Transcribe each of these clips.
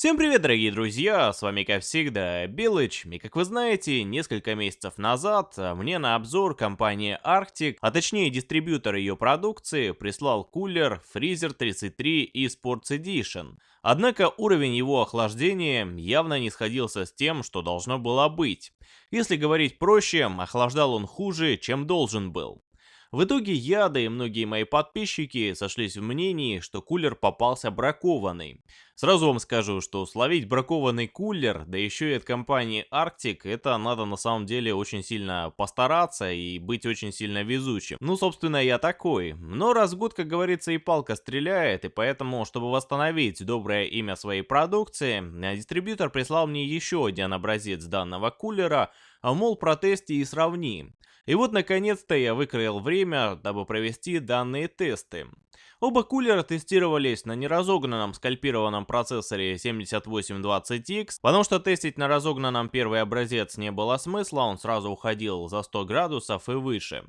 Всем привет, дорогие друзья, с вами как всегда Белыч, и как вы знаете, несколько месяцев назад мне на обзор компания Arctic, а точнее дистрибьютор ее продукции, прислал кулер Freezer 33 и Sports Edition. Однако уровень его охлаждения явно не сходился с тем, что должно было быть. Если говорить проще, охлаждал он хуже, чем должен был. В итоге я, да и многие мои подписчики сошлись в мнении, что кулер попался бракованный. Сразу вам скажу, что словить бракованный кулер, да еще и от компании Arctic, это надо на самом деле очень сильно постараться и быть очень сильно везучим. Ну, собственно, я такой. Но раз в год, как говорится, и палка стреляет, и поэтому, чтобы восстановить доброе имя своей продукции, дистрибьютор прислал мне еще один образец данного кулера, мол, протести и сравни. И вот наконец-то я выкроил время, дабы провести данные тесты. Оба кулера тестировались на неразогнанном скальпированном процессоре 7820X, потому что тестить на разогнанном первый образец не было смысла, он сразу уходил за 100 градусов и выше.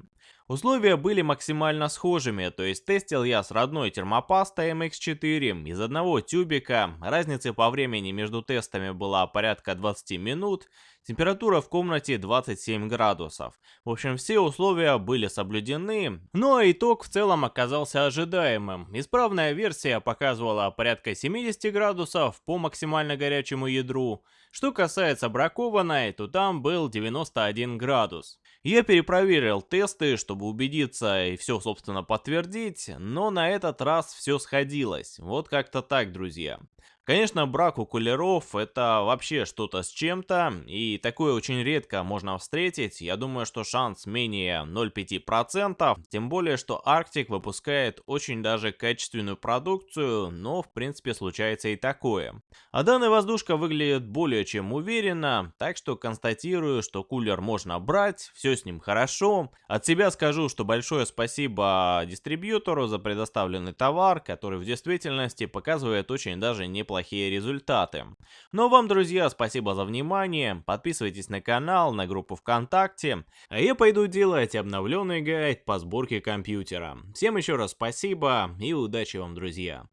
Условия были максимально схожими, то есть тестил я с родной термопастой MX4 из одного тюбика, разница по времени между тестами была порядка 20 минут, температура в комнате 27 градусов. В общем, все условия были соблюдены, но итог в целом оказался ожидаемым. Исправная версия показывала порядка 70 градусов по максимально горячему ядру. Что касается бракованной, то там был 91 градус. Я перепроверил тесты, чтобы убедиться и все, собственно, подтвердить, но на этот раз все сходилось. Вот как-то так, друзья. Конечно, брак у кулеров это вообще что-то с чем-то, и такое очень редко можно встретить. Я думаю, что шанс менее 0,5%, тем более, что Arctic выпускает очень даже качественную продукцию, но в принципе случается и такое. А данная воздушка выглядит более чем уверенно, так что констатирую, что кулер можно брать, все с ним хорошо. От себя скажу, что большое спасибо дистрибьютору за предоставленный товар, который в действительности показывает очень даже неплохо неплохие результаты. Ну а вам, друзья, спасибо за внимание, подписывайтесь на канал, на группу ВКонтакте, а я пойду делать обновленный гайд по сборке компьютера. Всем еще раз спасибо и удачи вам, друзья!